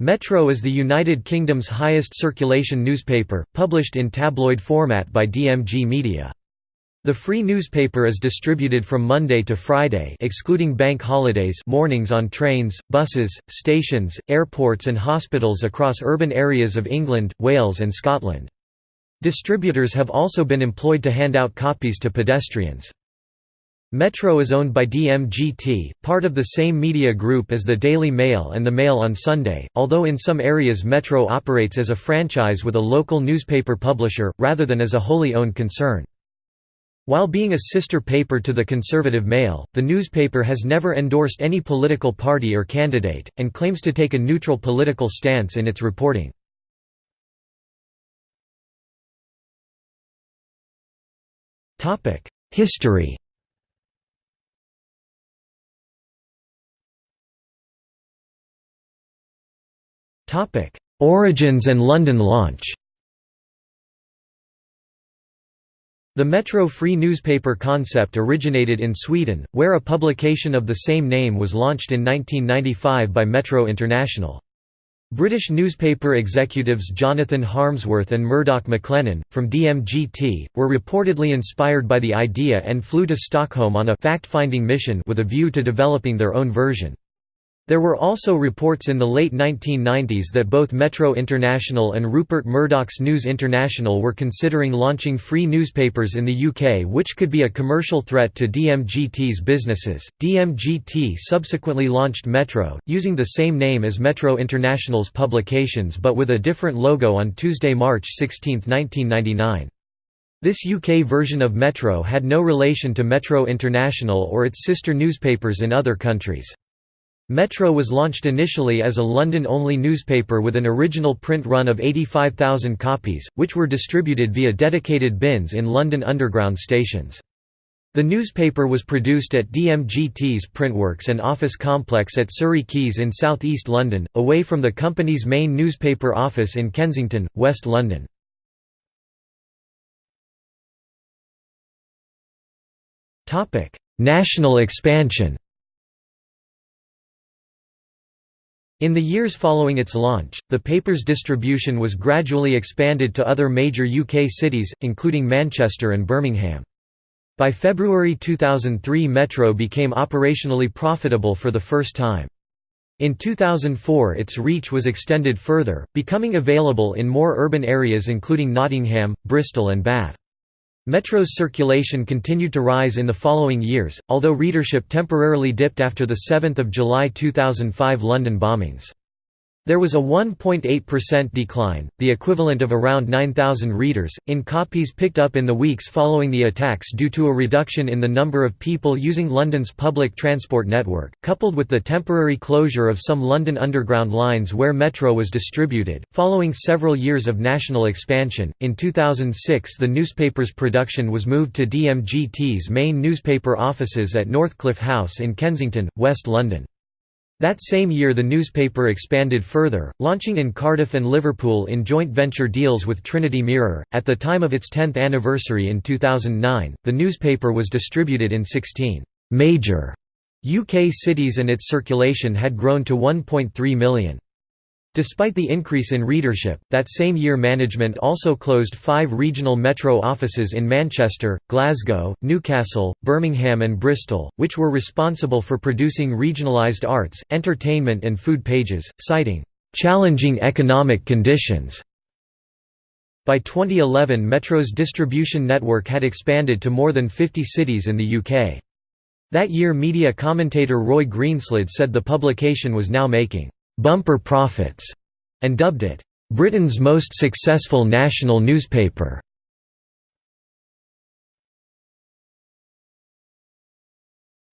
Metro is the United Kingdom's highest circulation newspaper, published in tabloid format by DMG Media. The free newspaper is distributed from Monday to Friday excluding bank holidays mornings on trains, buses, stations, airports and hospitals across urban areas of England, Wales and Scotland. Distributors have also been employed to hand out copies to pedestrians. Metro is owned by DMGT, part of the same media group as the Daily Mail and the Mail on Sunday, although in some areas Metro operates as a franchise with a local newspaper publisher, rather than as a wholly owned concern. While being a sister paper to the Conservative Mail, the newspaper has never endorsed any political party or candidate, and claims to take a neutral political stance in its reporting. History Origins and London launch The Metro free newspaper concept originated in Sweden, where a publication of the same name was launched in 1995 by Metro International. British newspaper executives Jonathan Harmsworth and Murdoch McLennan, from DMGT, were reportedly inspired by the idea and flew to Stockholm on a fact-finding mission with a view to developing their own version. There were also reports in the late 1990s that both Metro International and Rupert Murdoch's News International were considering launching free newspapers in the UK, which could be a commercial threat to DMGT's businesses. DMGT subsequently launched Metro, using the same name as Metro International's publications but with a different logo on Tuesday, March 16, 1999. This UK version of Metro had no relation to Metro International or its sister newspapers in other countries. Metro was launched initially as a London-only newspaper with an original print run of 85,000 copies, which were distributed via dedicated bins in London Underground stations. The newspaper was produced at DMGT's Printworks and office complex at Surrey Quays in south east London, away from the company's main newspaper office in Kensington, West London. National expansion In the years following its launch, the paper's distribution was gradually expanded to other major UK cities, including Manchester and Birmingham. By February 2003 Metro became operationally profitable for the first time. In 2004 its reach was extended further, becoming available in more urban areas including Nottingham, Bristol and Bath. Metro's circulation continued to rise in the following years, although readership temporarily dipped after the 7 July 2005 London bombings. There was a 1.8% decline, the equivalent of around 9,000 readers, in copies picked up in the weeks following the attacks due to a reduction in the number of people using London's public transport network, coupled with the temporary closure of some London Underground lines where Metro was distributed. Following several years of national expansion, in 2006 the newspaper's production was moved to DMGT's main newspaper offices at Northcliffe House in Kensington, West London. That same year the newspaper expanded further, launching in Cardiff and Liverpool in joint venture deals with Trinity Mirror. At the time of its 10th anniversary in 2009, the newspaper was distributed in 16 major UK cities and its circulation had grown to 1.3 million. Despite the increase in readership, that same year management also closed five regional metro offices in Manchester, Glasgow, Newcastle, Birmingham and Bristol, which were responsible for producing regionalised arts, entertainment and food pages, citing, "...challenging economic conditions." By 2011 Metro's distribution network had expanded to more than 50 cities in the UK. That year media commentator Roy Greenslade said the publication was now making bumper profits, and dubbed it, Britain's most successful national newspaper.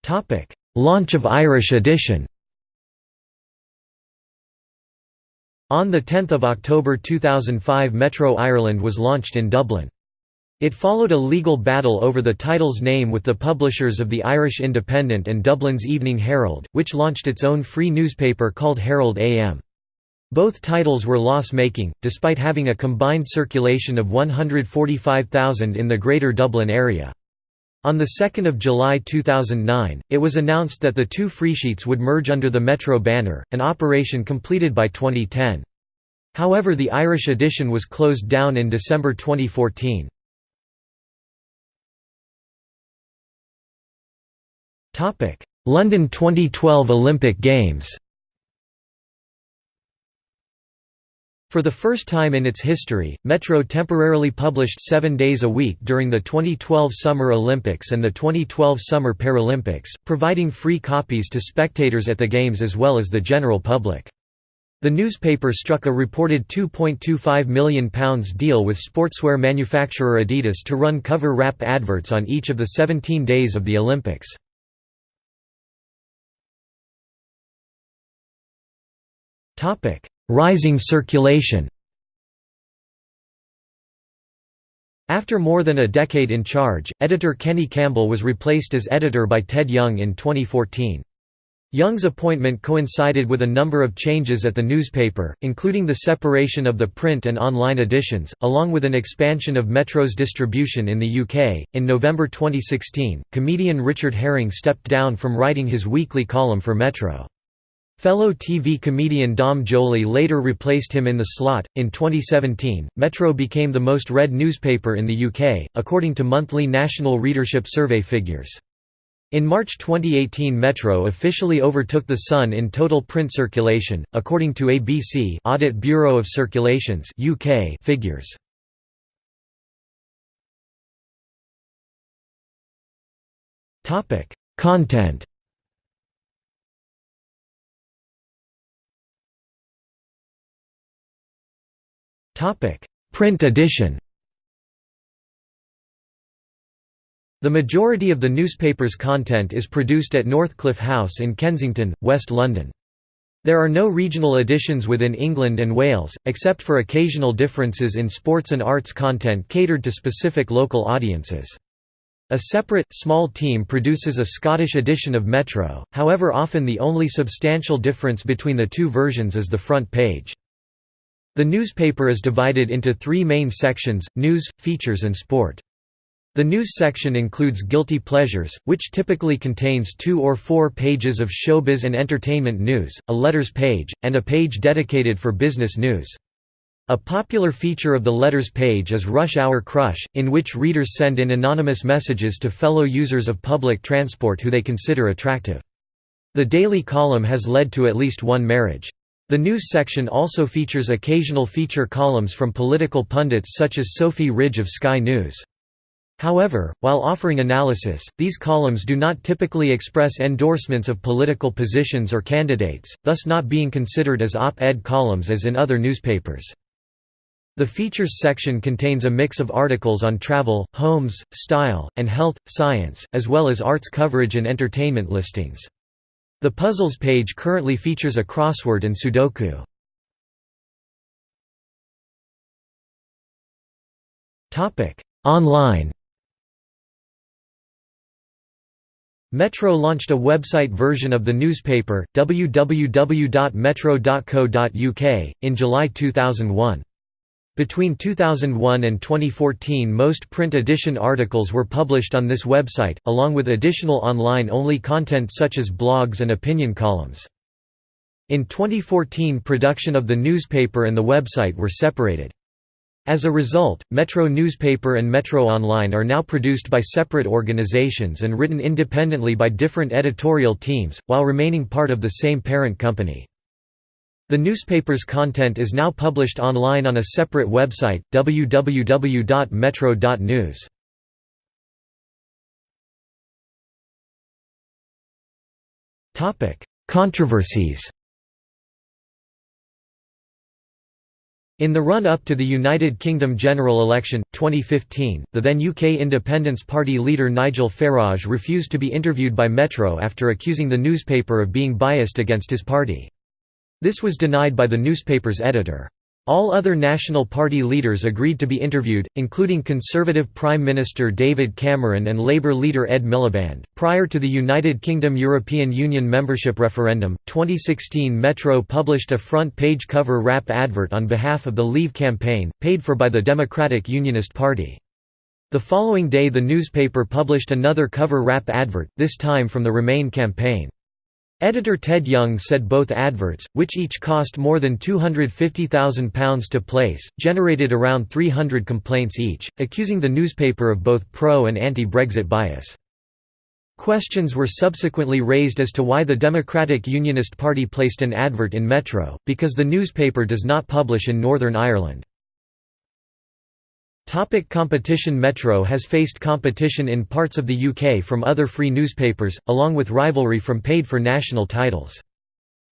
Topic: Launch of Irish edition On 10 October 2005 Metro Ireland was launched in Dublin. It followed a legal battle over the title's name with the publishers of the Irish Independent and Dublin's Evening Herald, which launched its own free newspaper called Herald AM. Both titles were loss-making, despite having a combined circulation of 145,000 in the Greater Dublin area. On 2 July 2009, it was announced that the two freesheets would merge under the Metro banner, an operation completed by 2010. However the Irish edition was closed down in December 2014. London 2012 Olympic Games For the first time in its history, Metro temporarily published seven days a week during the 2012 Summer Olympics and the 2012 Summer Paralympics, providing free copies to spectators at the Games as well as the general public. The newspaper struck a reported £2.25 million deal with sportswear manufacturer Adidas to run cover wrap adverts on each of the 17 days of the Olympics. Rising circulation After more than a decade in charge, editor Kenny Campbell was replaced as editor by Ted Young in 2014. Young's appointment coincided with a number of changes at the newspaper, including the separation of the print and online editions, along with an expansion of Metro's distribution in the UK. In November 2016, comedian Richard Herring stepped down from writing his weekly column for Metro. Fellow TV comedian Dom Joly later replaced him in the slot. In 2017, Metro became the most read newspaper in the UK, according to monthly National Readership Survey figures. In March 2018 Metro officially overtook The Sun in total print circulation, according to ABC Audit Bureau of Circulations UK figures. Content Print edition The majority of the newspaper's content is produced at Northcliffe House in Kensington, West London. There are no regional editions within England and Wales, except for occasional differences in sports and arts content catered to specific local audiences. A separate, small team produces a Scottish edition of Metro, however often the only substantial difference between the two versions is the front page. The newspaper is divided into three main sections, news, features and sport. The news section includes Guilty Pleasures, which typically contains two or four pages of showbiz and entertainment news, a letters page, and a page dedicated for business news. A popular feature of the letters page is Rush Hour Crush, in which readers send in anonymous messages to fellow users of public transport who they consider attractive. The daily column has led to at least one marriage. The news section also features occasional feature columns from political pundits such as Sophy Ridge of Sky News. However, while offering analysis, these columns do not typically express endorsements of political positions or candidates, thus not being considered as op-ed columns as in other newspapers. The features section contains a mix of articles on travel, homes, style, and health, science, as well as arts coverage and entertainment listings. The Puzzles page currently features a crossword and Sudoku. Online Metro launched a website version of the newspaper, www.metro.co.uk, in July 2001. Between 2001 and 2014 most print edition articles were published on this website, along with additional online-only content such as blogs and opinion columns. In 2014 production of the newspaper and the website were separated. As a result, Metro Newspaper and Metro Online are now produced by separate organizations and written independently by different editorial teams, while remaining part of the same parent company. The newspaper's content is now published online on a separate website, www.metro.news. Controversies In the run-up to the United Kingdom general election, 2015, the then UK Independence Party leader Nigel Farage refused to be interviewed by Metro after accusing the newspaper of being biased against his party. This was denied by the newspaper's editor. All other National Party leaders agreed to be interviewed, including Conservative Prime Minister David Cameron and Labour leader Ed Miliband. Prior to the United Kingdom European Union membership referendum, 2016 Metro published a front page cover wrap advert on behalf of the Leave campaign, paid for by the Democratic Unionist Party. The following day the newspaper published another cover wrap advert, this time from the Remain campaign. Editor Ted Young said both adverts, which each cost more than £250,000 to place, generated around 300 complaints each, accusing the newspaper of both pro- and anti-Brexit bias. Questions were subsequently raised as to why the Democratic Unionist Party placed an advert in Metro, because the newspaper does not publish in Northern Ireland. Topic competition Metro has faced competition in parts of the UK from other free newspapers, along with rivalry from paid-for national titles.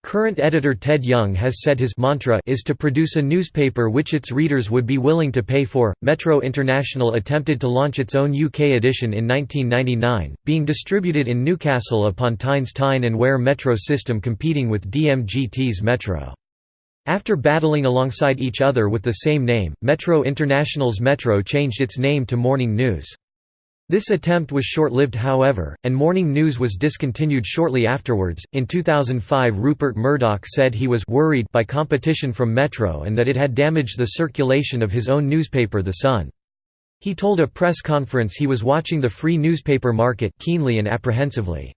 Current editor Ted Young has said his mantra is to produce a newspaper which its readers would be willing to pay for. Metro International attempted to launch its own UK edition in 1999, being distributed in Newcastle upon Tyne's Tyne and Wear Metro system competing with DMGT's Metro. After battling alongside each other with the same name, Metro International's Metro changed its name to Morning News. This attempt was short-lived however, and Morning News was discontinued shortly afterwards. In 2005 Rupert Murdoch said he was worried by competition from Metro and that it had damaged the circulation of his own newspaper The Sun. He told a press conference he was watching the free newspaper market keenly and apprehensively.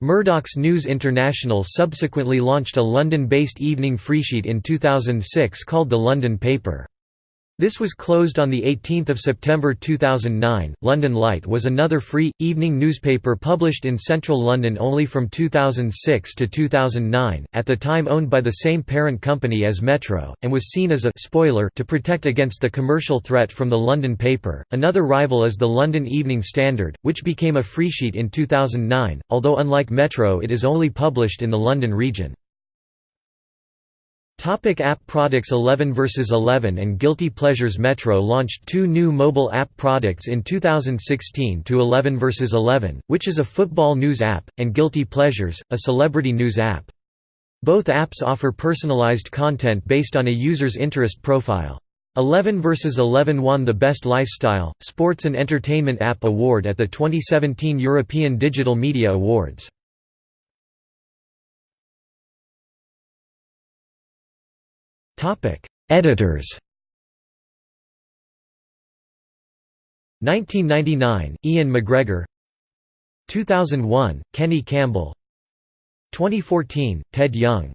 Murdoch's News International subsequently launched a London-based evening freesheet in 2006 called The London Paper. This was closed on 18 September 2009. London Lite was another free, evening newspaper published in central London only from 2006 to 2009, at the time owned by the same parent company as Metro, and was seen as a spoiler to protect against the commercial threat from the London paper. Another rival is the London Evening Standard, which became a freesheet in 2009, although unlike Metro it is only published in the London region. Topic app products 11 vs 11 and Guilty Pleasures Metro launched two new mobile app products in 2016 to 11 vs 11, which is a football news app, and Guilty Pleasures, a celebrity news app. Both apps offer personalized content based on a user's interest profile. 11 vs 11 won the Best Lifestyle, Sports and Entertainment App Award at the 2017 European Digital Media Awards. Topic: Editors. 1999, Ian McGregor. 2001, Kenny Campbell. 2014, Ted Young.